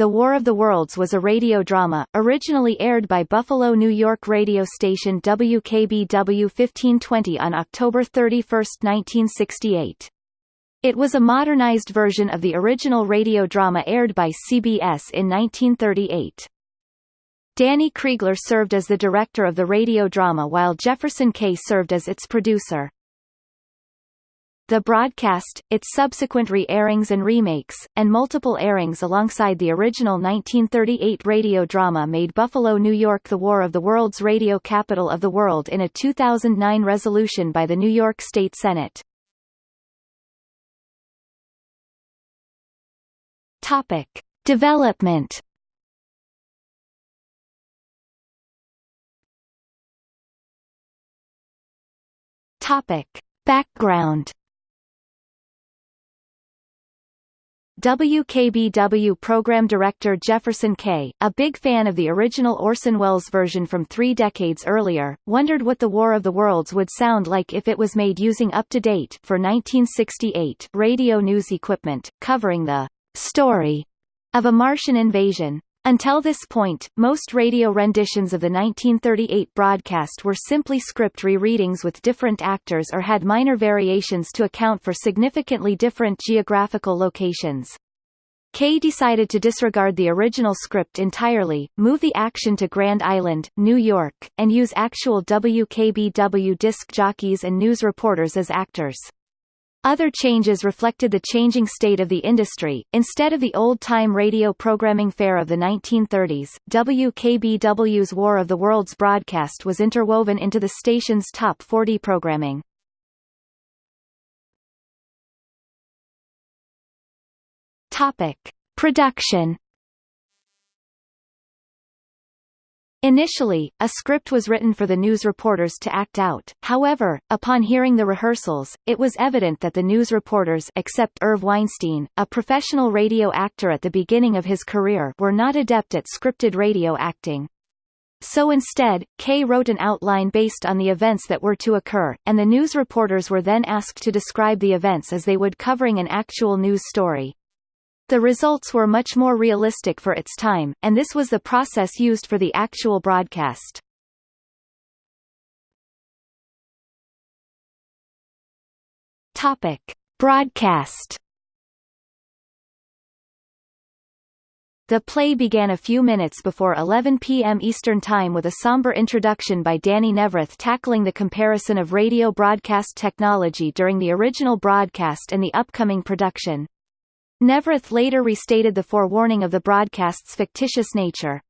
The War of the Worlds was a radio drama, originally aired by Buffalo, New York radio station WKBW 1520 on October 31, 1968. It was a modernized version of the original radio drama aired by CBS in 1938. Danny Kriegler served as the director of the radio drama while Jefferson Kaye served as its producer. The broadcast, its subsequent re-airings and remakes, and multiple airings alongside the original 1938 radio drama made Buffalo, New York the War of the World's radio capital of the world in a 2009 resolution by the New York State Senate. Topic. Development Topic. Background WKBW program director Jefferson Kaye, a big fan of the original Orson Welles version from three decades earlier, wondered what the War of the Worlds would sound like if it was made using up-to-date for 1968 radio news equipment, covering the story of a Martian invasion. Until this point, most radio renditions of the 1938 broadcast were simply script re-readings with different actors or had minor variations to account for significantly different geographical locations. Kaye decided to disregard the original script entirely, move the action to Grand Island, New York, and use actual WKBW disc jockeys and news reporters as actors. Other changes reflected the changing state of the industry. Instead of the old-time radio programming fare of the 1930s, WKBW's War of the Worlds broadcast was interwoven into the station's top 40 programming. Topic: Production Initially, a script was written for the news reporters to act out, however, upon hearing the rehearsals, it was evident that the news reporters except Irv Weinstein, a professional radio actor at the beginning of his career were not adept at scripted radio acting. So instead, Kaye wrote an outline based on the events that were to occur, and the news reporters were then asked to describe the events as they would covering an actual news story. The results were much more realistic for its time, and this was the process used for the actual broadcast. Topic. Broadcast The play began a few minutes before 11 p.m. Eastern Time with a somber introduction by Danny Neaverth tackling the comparison of radio broadcast technology during the original broadcast and the upcoming production. Neaverth later restated the forewarning of the broadcast's fictitious nature.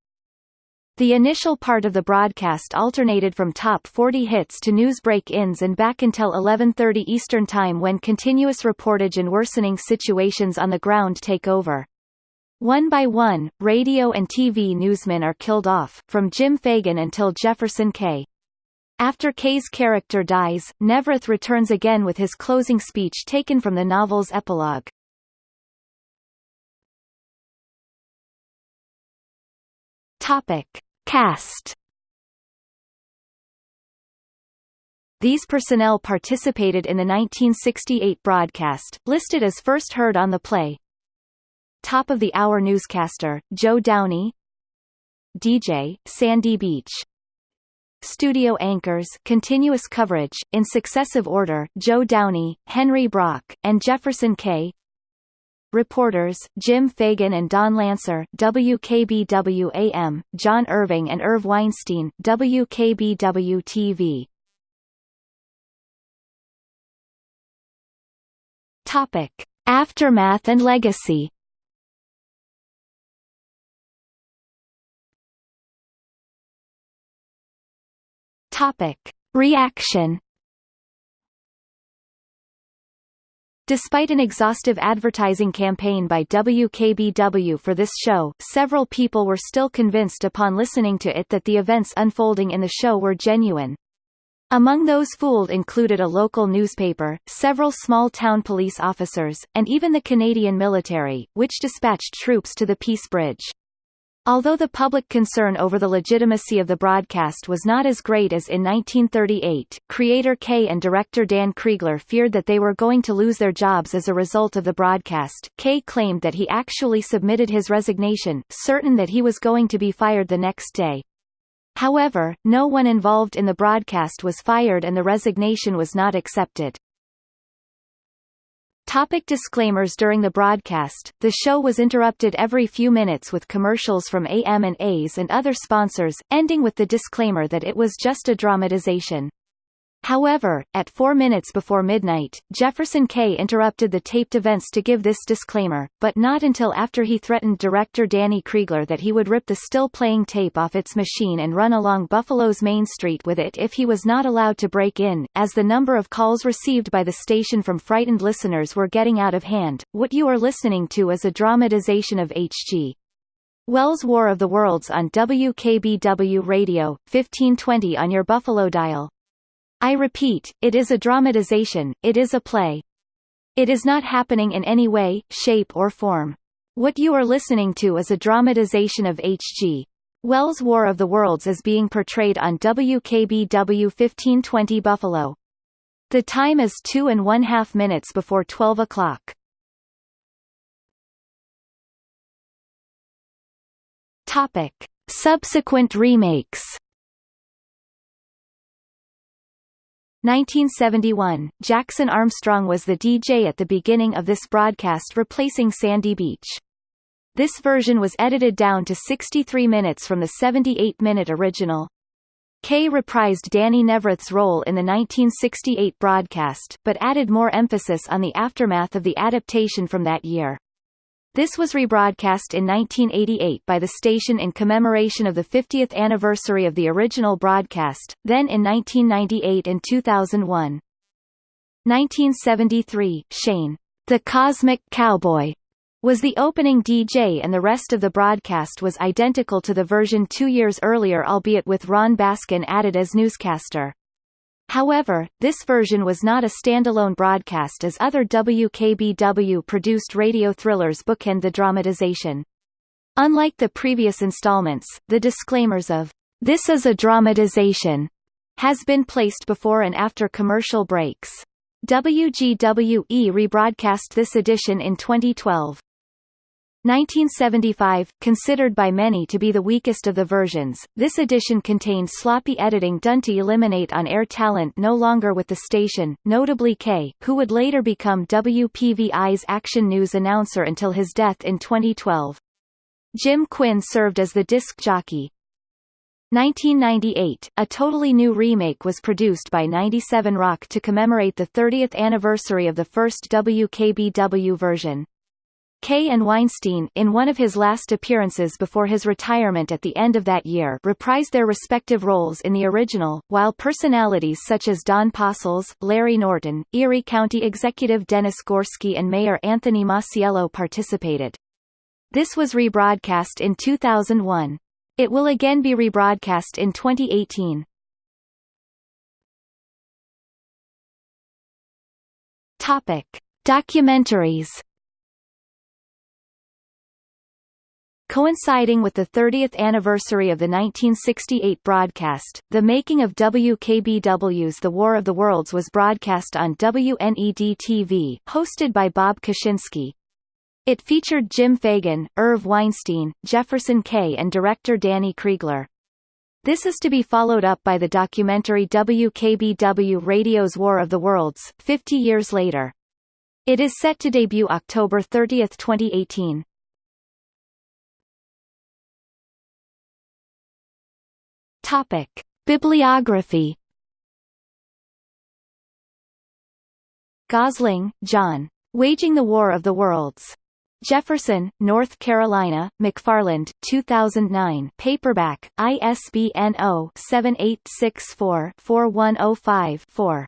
The initial part of the broadcast alternated from top 40 hits to news break-ins and back until 11.30 Eastern Time when continuous reportage and worsening situations on the ground take over. One by one, radio and TV newsmen are killed off, from Jim Fagan until Jefferson Kaye. After Kaye's character dies, Neaverth returns again with his closing speech taken from the novel's epilogue. Topic. Cast These personnel participated in the 1968 broadcast, listed as first heard on the play. Top of the Hour newscaster, Joe Downey DJ, Sandy Beach Studio anchors continuous coverage, in successive order, Joe Downey, Henry Brock, and Jefferson Kaye Reporters, Jim Fagan and Don Lancer WKBW-AM, John Irving and Irv Weinstein WKBW-TV. Topic. Aftermath and legacy Topic. Reaction Despite an exhaustive advertising campaign by WKBW for this show, several people were still convinced upon listening to it that the events unfolding in the show were genuine. Among those fooled included a local newspaper, several small-town police officers, and even the Canadian military, which dispatched troops to the Peace Bridge. Although the public concern over the legitimacy of the broadcast was not as great as in 1938, creator Kaye and director Dan Kriegler feared that they were going to lose their jobs as a result of the broadcast. Kaye claimed that he actually submitted his resignation, certain that he was going to be fired the next day. However, no one involved in the broadcast was fired and the resignation was not accepted. Topic disclaimers During the broadcast, the show was interrupted every few minutes with commercials from AM and A's and other sponsors, ending with the disclaimer that it was just a dramatization. However, at four minutes before midnight, Jefferson Kaye interrupted the taped events to give this disclaimer, but not until after he threatened director Danny Kriegler that he would rip the still-playing tape off its machine and run along Buffalo's Main Street with it if he was not allowed to break in, as the number of calls received by the station from frightened listeners were getting out of hand. What you are listening to is a dramatization of H.G. Wells' War of the Worlds on WKBW Radio, 1520 on your Buffalo dial. I repeat, it is a dramatization, it is a play. It is not happening in any way, shape or form. What you are listening to is a dramatization of H.G. Wells' War of the Worlds is being portrayed on WKBW 1520 Buffalo. The time is two and one half minutes before 12 o'clock. Topic. Subsequent remakes 1971, Jackson Armstrong was the DJ at the beginning of this broadcast replacing Sandy Beach. This version was edited down to 63 minutes from the 78-minute original. Kaye reprised Danny Neaverth's role in the 1968 broadcast, but added more emphasis on the aftermath of the adaptation from that year. This was rebroadcast in 1988 by the station in commemoration of the 50th anniversary of the original broadcast, then in 1998 and 2001. 1973, Shane, the Cosmic Cowboy, was the opening DJ and the rest of the broadcast was identical to the version two years earlier albeit with Ron Baskin added as newscaster. However, this version was not a standalone broadcast as other WKBW-produced radio thrillers bookend the dramatization. Unlike the previous installments, the disclaimers of, "'This is a dramatization' has been placed before and after commercial breaks. WGWE rebroadcast this edition in 2012. 1975, considered by many to be the weakest of the versions, this edition contained sloppy editing done to eliminate on-air talent no longer with the station, notably Kaye, who would later become WPVI's Action News announcer until his death in 2012. Jim Quinn served as the disc jockey. 1998, a totally new remake was produced by 97 Rock to commemorate the 30th anniversary of the first WKBW version. Kaye and Weinstein, in one of his last appearances before his retirement at the end of that year reprised their respective roles in the original, while personalities such as Don Postles, Larry Norton, Erie County Executive Dennis Gorski and Mayor Anthony Masiello participated. This was rebroadcast in 2001. It will again be rebroadcast in 2018. Topic. Documentaries Coinciding with the 30th anniversary of the 1968 broadcast, the making of WKBW's The War of the Worlds was broadcast on WNED-TV, hosted by Bob Kaczynski. It featured Jim Fagan, Irv Weinstein, Jefferson Kaye and director Danny Kriegler. This is to be followed up by the documentary WKBW Radio's War of the Worlds, 50 years later. It is set to debut October 30, 2018. Topic: Bibliography. Gosling, John. Waging the War of the Worlds. Jefferson, North Carolina, McFarland, 2009 paperback, ISBN 0-7864-4105-4.